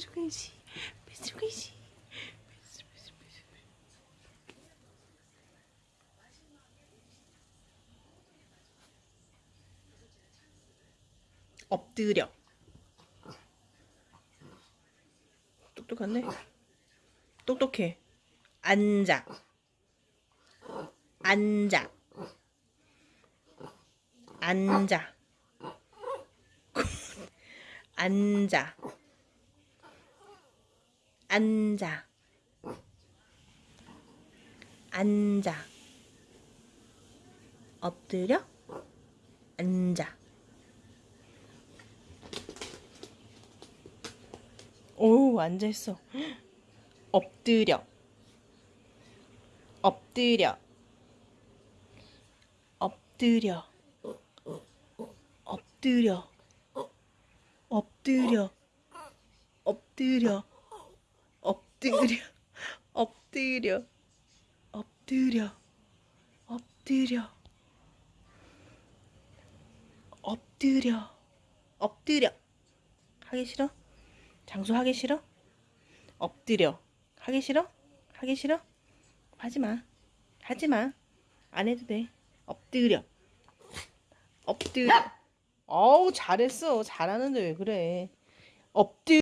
Pedro Conheci, Pedro Conheci. 엎드려 똑똑한데? 똑똑해 앉아 앉아 앉아 앉아 앉아. 앉아. 엎드려. 앉아. 오, 앉아있어. 엎드려. 엎드려. 엎드려. 엎드려. 엎드려. 엎드려. 엎드려. 엎드려. 엎드려. 엎드려. 엎드려. 엎드려. 하기 싫어? 장수 하기 싫어? 엎드려. 하기 싫어? 하기 싫어? 하지 마. 하지 마. 안 해도 돼. 엎드려. 엎드려. 어우, 잘했어. 잘하는데 왜 그래. 엎드려.